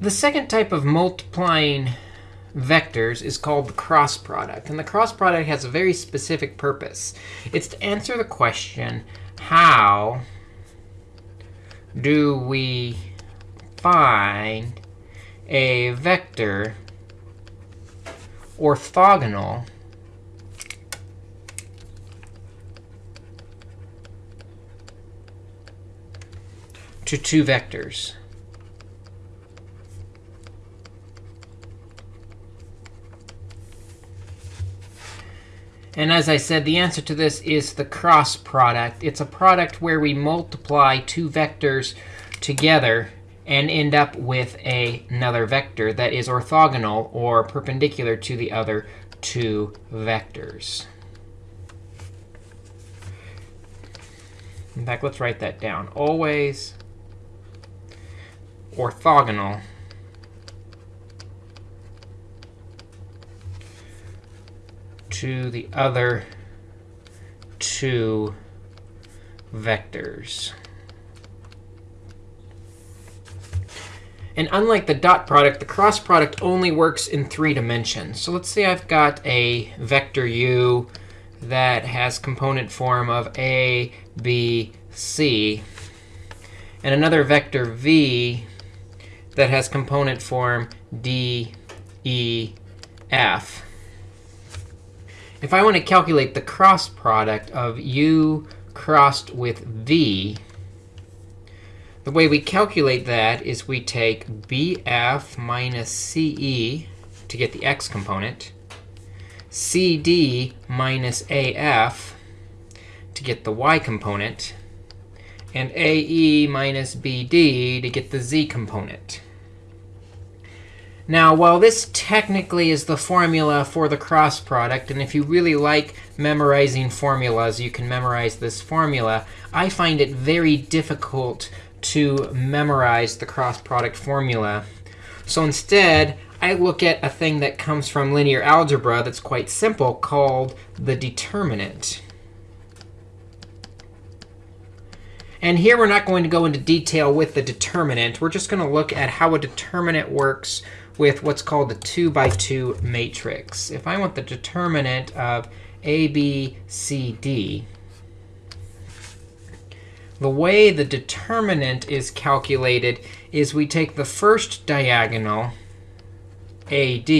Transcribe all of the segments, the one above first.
The second type of multiplying vectors is called the cross product. And the cross product has a very specific purpose. It's to answer the question, how do we find a vector orthogonal to two vectors? And as I said, the answer to this is the cross product. It's a product where we multiply two vectors together and end up with a, another vector that is orthogonal or perpendicular to the other two vectors. In fact, let's write that down. Always orthogonal to the other two vectors. And unlike the dot product, the cross product only works in three dimensions. So let's say I've got a vector u that has component form of a, b, c, and another vector v that has component form d, e, f. If I want to calculate the cross product of u crossed with v, the way we calculate that is we take bf minus ce to get the x component, cd minus af to get the y component, and ae minus bd to get the z component. Now, while this technically is the formula for the cross product, and if you really like memorizing formulas, you can memorize this formula, I find it very difficult to memorize the cross product formula. So instead, I look at a thing that comes from linear algebra that's quite simple called the determinant. And here we're not going to go into detail with the determinant. We're just going to look at how a determinant works with what's called the 2 by 2 matrix. If I want the determinant of a, b, c, d, the way the determinant is calculated is we take the first diagonal, AD,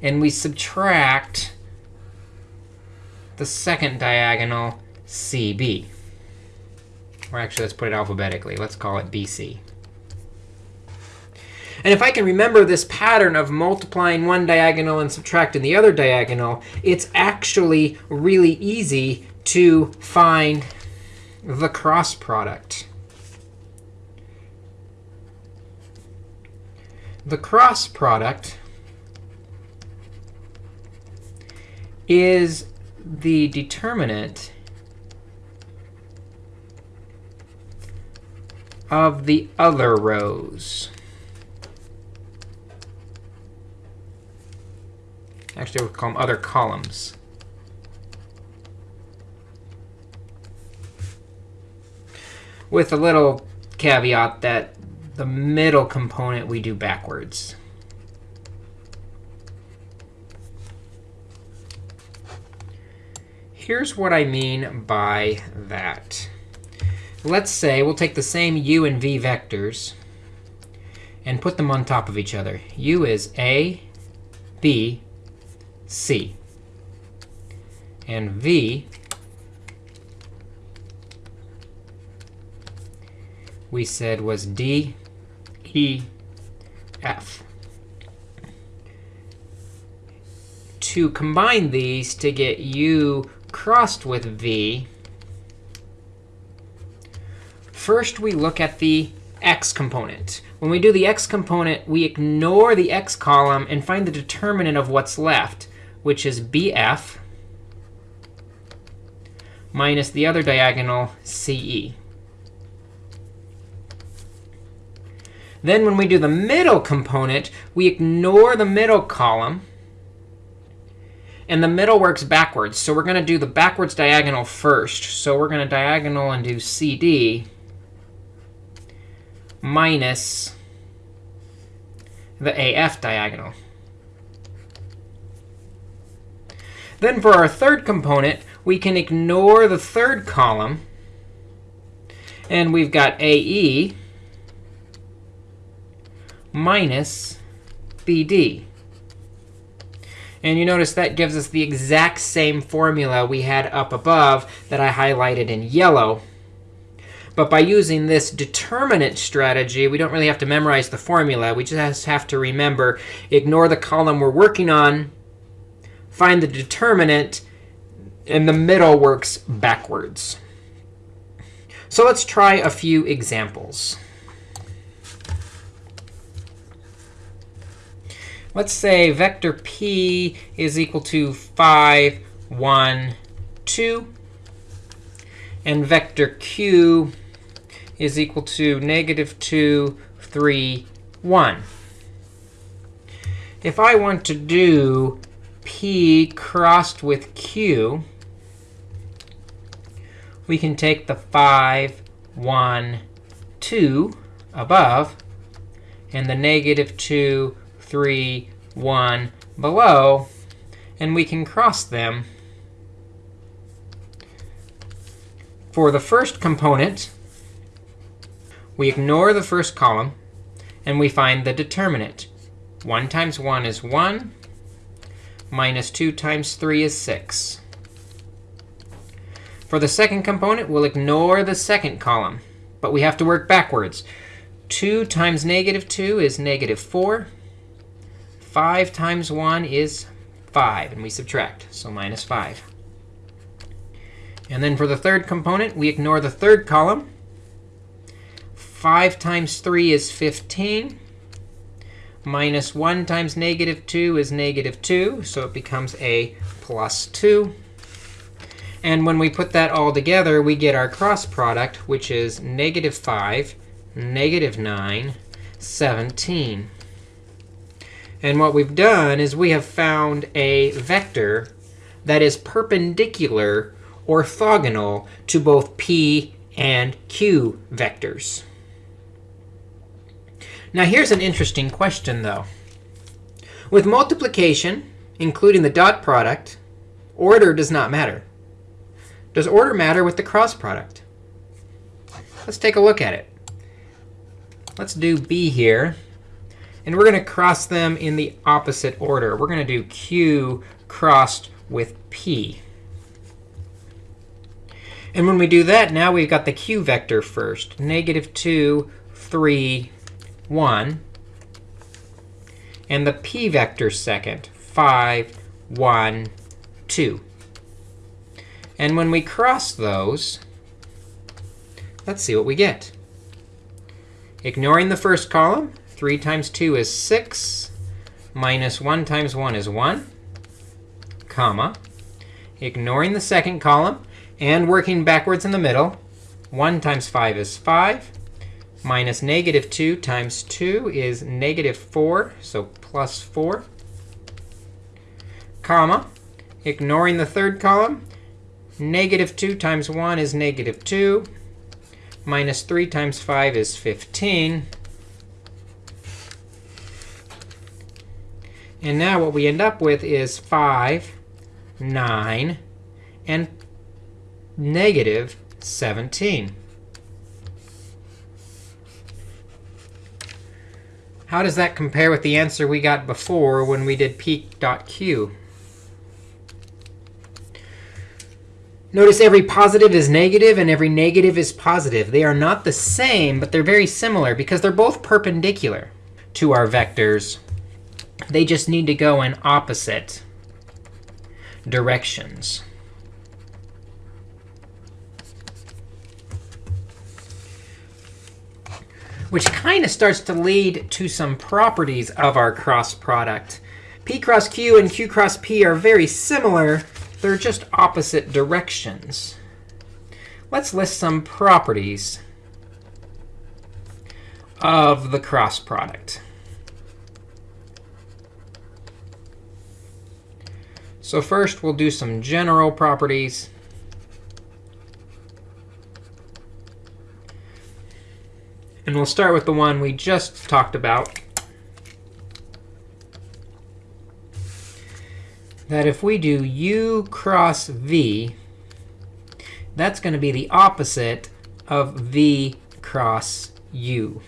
and we subtract the second diagonal, CB. Or actually, let's put it alphabetically. Let's call it BC. And if I can remember this pattern of multiplying one diagonal and subtracting the other diagonal, it's actually really easy to find the cross product. The cross product is the determinant of the other rows. Actually, we'll call them other columns. With a little caveat that the middle component we do backwards. Here's what I mean by that. Let's say we'll take the same u and v vectors and put them on top of each other. u is a, b, C. And V, we said was D, E, F. To combine these to get U crossed with V, first we look at the x component. When we do the x component, we ignore the x column and find the determinant of what's left which is bf minus the other diagonal, ce. Then when we do the middle component, we ignore the middle column. And the middle works backwards. So we're going to do the backwards diagonal first. So we're going to diagonal and do cd minus the AF diagonal. Then for our third component, we can ignore the third column. And we've got AE minus BD. And you notice that gives us the exact same formula we had up above that I highlighted in yellow. But by using this determinant strategy, we don't really have to memorize the formula. We just have to remember, ignore the column we're working on, find the determinant, and the middle works backwards. So let's try a few examples. Let's say vector p is equal to 5, 1, 2. And vector q is equal to negative 2, 3, 1. If I want to do p crossed with q, we can take the 5, 1, 2 above and the negative 2, 3, 1 below, and we can cross them. For the first component, we ignore the first column, and we find the determinant. 1 times 1 is 1. Minus 2 times 3 is 6. For the second component, we'll ignore the second column. But we have to work backwards. 2 times negative 2 is negative 4. 5 times 1 is 5. And we subtract, so minus 5. And then for the third component, we ignore the third column. 5 times 3 is 15. Minus 1 times negative 2 is negative 2. So it becomes a plus 2. And when we put that all together, we get our cross product, which is negative 5, negative 9, 17. And what we've done is we have found a vector that is perpendicular orthogonal to both p and q vectors. Now, here's an interesting question, though. With multiplication, including the dot product, order does not matter. Does order matter with the cross product? Let's take a look at it. Let's do b here. And we're going to cross them in the opposite order. We're going to do q crossed with p. And when we do that, now we've got the q vector first, negative 2, 3, 1. And the p vector second, 5, 1, 2. And when we cross those, let's see what we get. Ignoring the first column, 3 times 2 is 6. Minus 1 times 1 is 1, comma. Ignoring the second column and working backwards in the middle, 1 times 5 is 5 minus negative 2 times 2 is negative 4, so plus 4, comma. Ignoring the third column, negative 2 times 1 is negative 2. Minus 3 times 5 is 15. And now what we end up with is 5, 9, and negative 17. How does that compare with the answer we got before when we did p.q? Notice every positive is negative and every negative is positive. They are not the same, but they're very similar because they're both perpendicular to our vectors. They just need to go in opposite directions. Which kind of starts to lead to some properties of our cross product. p cross q and q cross p are very similar. They're just opposite directions. Let's list some properties of the cross product. So first, we'll do some general properties. And we'll start with the one we just talked about. That if we do u cross v, that's going to be the opposite of v cross u.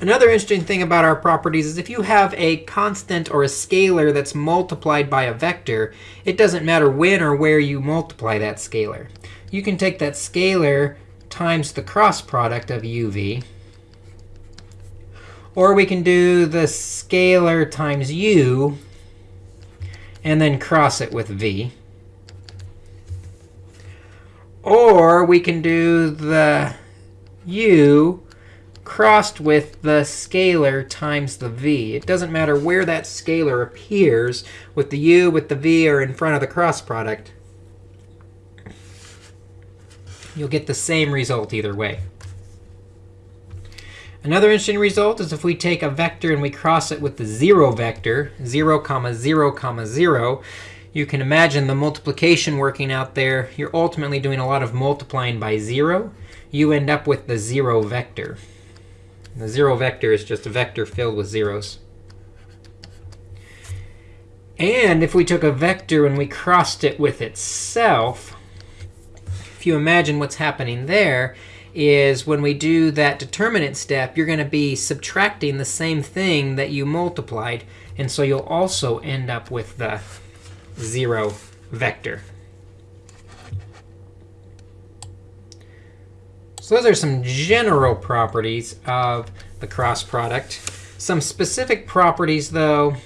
Another interesting thing about our properties is if you have a constant or a scalar that's multiplied by a vector, it doesn't matter when or where you multiply that scalar. You can take that scalar times the cross product of uv. Or we can do the scalar times u and then cross it with v. Or we can do the u crossed with the scalar times the v. It doesn't matter where that scalar appears with the u, with the v, or in front of the cross product. You'll get the same result either way. Another interesting result is if we take a vector and we cross it with the 0 vector, 0, comma 0, comma 0, you can imagine the multiplication working out there. You're ultimately doing a lot of multiplying by 0. You end up with the 0 vector. The 0 vector is just a vector filled with zeros. And if we took a vector and we crossed it with itself, if you imagine what's happening there, is when we do that determinant step, you're going to be subtracting the same thing that you multiplied. And so you'll also end up with the 0 vector. So those are some general properties of the cross product. Some specific properties, though,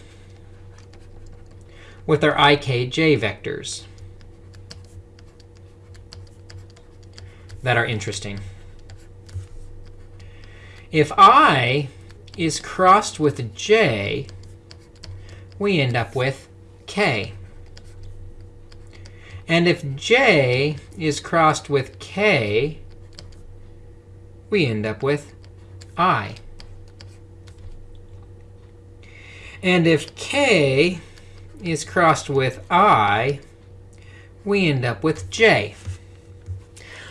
with our ikj vectors that are interesting. If i is crossed with j, we end up with k. And if j is crossed with k, we end up with i. And if k is crossed with i, we end up with j.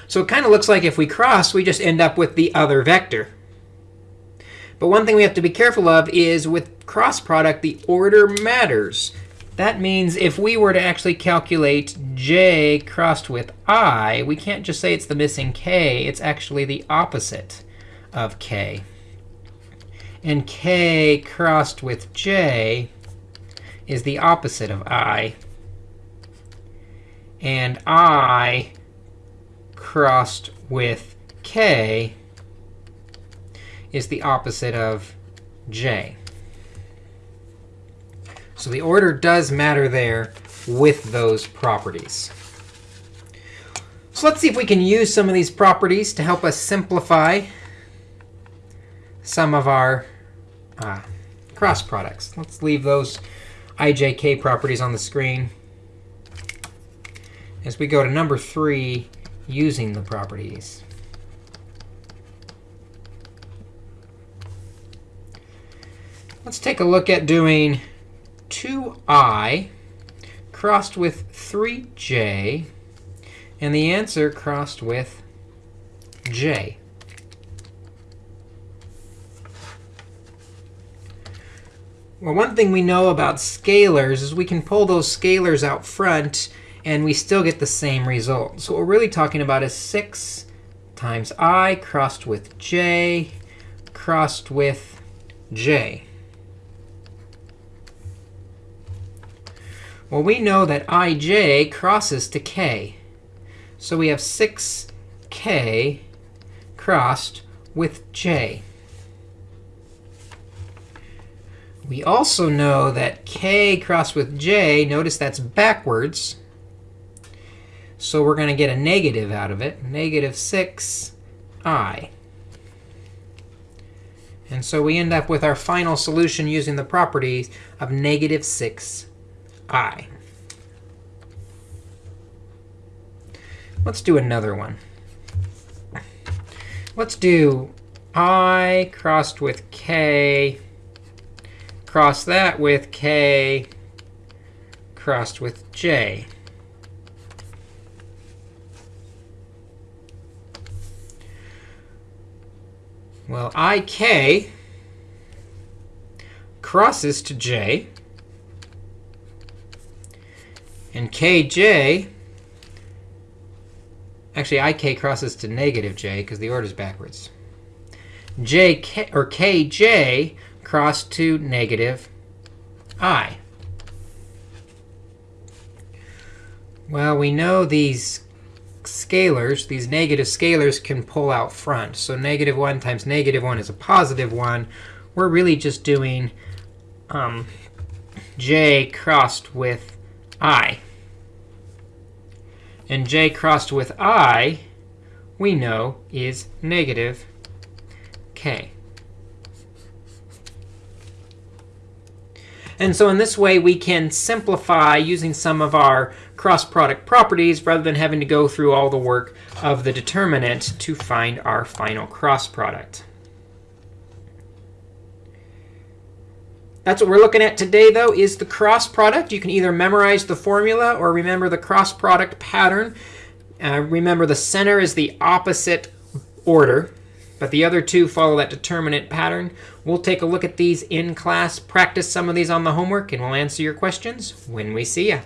So it kind of looks like if we cross, we just end up with the other vector. But one thing we have to be careful of is with cross product, the order matters. That means if we were to actually calculate j crossed with i, we can't just say it's the missing k. It's actually the opposite of k. And k crossed with j is the opposite of i. And i crossed with k is the opposite of j. So the order does matter there with those properties. So let's see if we can use some of these properties to help us simplify some of our uh, cross products. Let's leave those ijk properties on the screen as we go to number three, using the properties. Let's take a look at doing 2i crossed with 3j, and the answer crossed with j. Well, one thing we know about scalars is we can pull those scalars out front, and we still get the same result. So what we're really talking about is 6 times i crossed with j crossed with j. Well, we know that ij crosses to k. So we have 6k crossed with j. We also know that k crossed with j, notice that's backwards. So we're going to get a negative out of it, negative 6i. And so we end up with our final solution using the properties of negative 6 i. Let's do another one. Let's do i crossed with k, cross that with k, crossed with j. Well, ik crosses to j. And kj, actually ik crosses to negative j because the order is backwards. jk, or kj cross to negative i. Well, we know these scalars, these negative scalars, can pull out front. So negative 1 times negative 1 is a positive 1. We're really just doing um, j crossed with i. And j crossed with i, we know, is negative k. And so in this way, we can simplify using some of our cross product properties rather than having to go through all the work of the determinant to find our final cross product. That's what we're looking at today, though, is the cross product. You can either memorize the formula or remember the cross product pattern. Uh, remember, the center is the opposite order, but the other two follow that determinant pattern. We'll take a look at these in class, practice some of these on the homework, and we'll answer your questions when we see you.